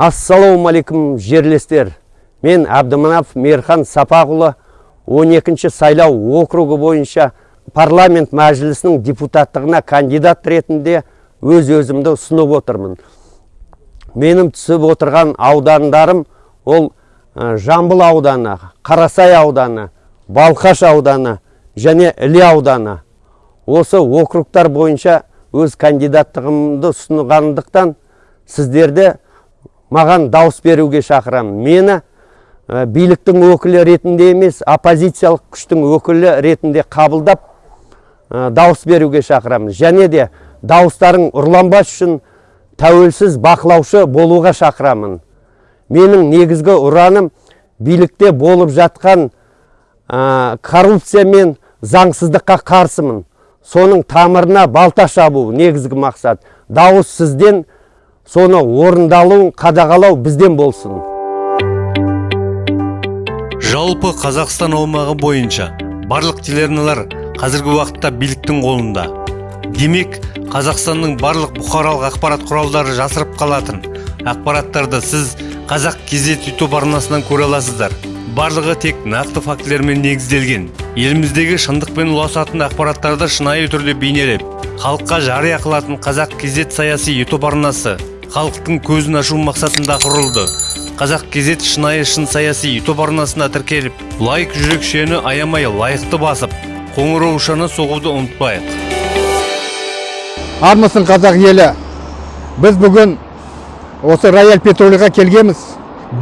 ассалаумағалейкум жерлестер. Мен әбдіманап мейірхан сапақұлы 12 сайлау округі бойынша парламент мәжілісінің депутаттығына кандидат ретінде өз өзімді ұсынып отырмын. Менің түсіп отырған аудандарым ол жамбыл ауданы қарасай ауданы балқаш ауданы және іле ауданы. Осы округтар бойынша өз кандидаттығымды ұсынғандықтан сіздерді маған дауыс беруге шақырамын мені биліктің өкілі ретінде емес оппозициялық күштің өкілі ретінде қабылдап дауыс беруге шақырамын және де дауыстарың ұрланбас үшін тәуелсіз бақылаушы болуға шақырамын. Менің негізгі ұраным билікте болып жатқан коррупция мен заңсыздыққа қарсымын. Соның тамырына балта шабу негізгі мақсат. Дауыс сізден соны орындалуын қадағалау бізден болсын. Жалпы қазақстан аумағы бойынша барлық телеарналар қазіргі уақытта биліктің қолында. Демек қазақстанның барлық бұқаралық ақпарат құралдары жасырып қалатын ақпараттарды сіз қазақ кезет ютуб арнасынан көре аласыздар. Барлығы тек нақты фактілермен негізделген. Еліміздегі шындықпен ұласатын ақпараттарды шынайы түрде бейнелеп халыққа жария қылатын қазақ кезет саяси ютуб арнасы халықтың көзін ашу мақсатында құрылды. Қазақ кезет шынайы шын саяси ютуб арнасына тіркеліп лайк жүрекшені аямай лайықты басып қоңыраушаны соғуды ұмытпайық. Армысың қазақ елі. Біз бүгін осы рояль петролиға келгеміз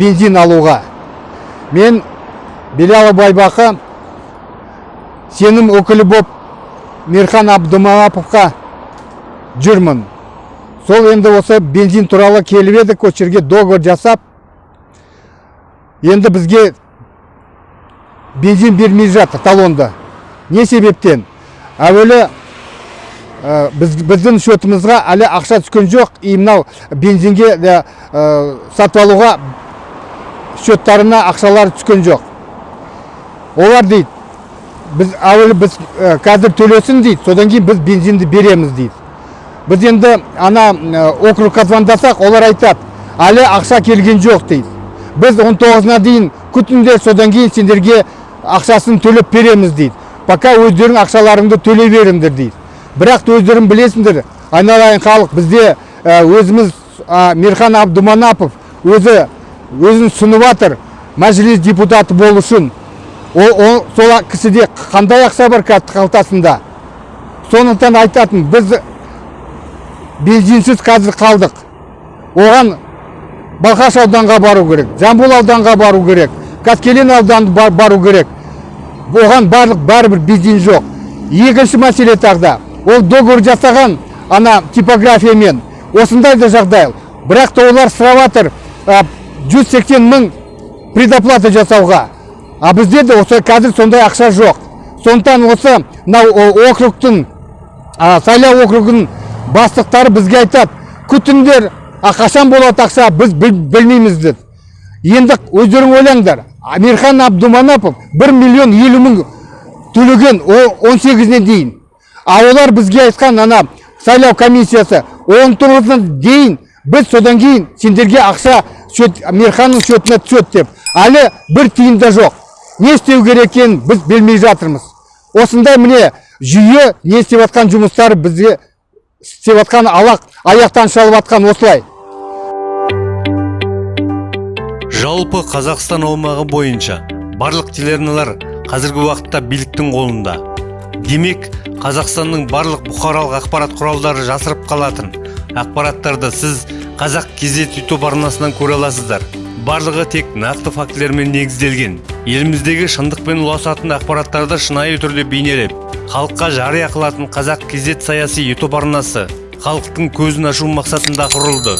бензин алуға. Мен белялы байбақы сенім өкілі боп мирхан абдымаповқа жүрмін. Сол енді осы бензин туралы келіп едік осы жерге договор жасап енді бізге бензин бермей жатыр талонды. Не себептен? Әуелі ә, біз, біздің счетымызға әлі ақша түскен жоқ и мынау бензинге ә, сатып алуға счеттарына ақшалары түскен жоқ. Олар дейді біз әуелі біз ә, қазір төлесін дейді содан кейін біз бензинді береміз дейді. Біз енді ана округқа звондасақ олар айтады әлі ақша келген жоқ дейді біз 19-на дейін күтіңдер содан кейін сендерге ақшасын төлеп береміз дейді пока өздерің ақшаларыңды төлей беріңдер дейді бірақ өздерің білесіңдер айналайын халық бізде өзіміз мирхан абдуманапов өзі өзін ұсынып жатыр мәжіліс депутаты болу үшін ол сол кісіде қандай ақша бар қалтасында сондықтан айтатын біз бензинсіз қазір қалдық. Оған балқаш ауданға бару керек жамбыл ауданға бару керек қаскелең ауданына бару керек. Оған барлық бәрібір бензин жоқ. Екінші мәселе тағы ол договор жасаған ана типографиямен. Осындай да жағдай. Бірақ та олар сұрап жатыр жүз сексен мың предоплата жасауға. А бізде де осы қазір сондай ақша жоқ. Сондықтан осы мынау округтың сайлау округінің бастықтары бізге айтады күтіңдер а қашан болады ақша біз білмейміз деді. Енді өздерің ойлаңдар амирхан абдуманапов бір миллион елу мың төлеген он сегізіне дейін а олар бізге айтқан ана сайлау комиссиясы он тоғызына дейін біз содан кейін сендерге ақша счет мейірханның счетына түседі деп. Әлі бір тиын да жоқ. Не істеу керек екенін біз білмей жатырмыз. Осындай міне жүйе не істеп жатқан жұмыстары бізге істеп жатқан алақ аяқтан шалып жатқан осылай. Жалпы қазақстан аумағы бойынша барлық телеарналар қазіргі уақытта биліктің қолында. Демек қазақстанның барлық бұқаралық ақпарат құралдары жасырып қалатын. Ақпараттарды сіз қазақ кезет ютуб арнасынан көре аласыздар. Барлығы тек нақты фактілермен негізделген. Еліміздегі шындықпен ұласатын ақпараттарды шынайы түрде бейнелеп халыққа жария қылатын қазақ кезет саяси ютуб арнасы халықтың көзін ашу мақсатында құрылды.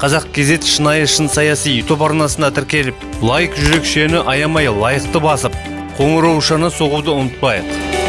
Қазақ кезет шынайы шын саяси ютуб арнасына тіркеліп лайк жүрекшені аямай лайықты басып қоңыраушаны соғуды ұмытпайық.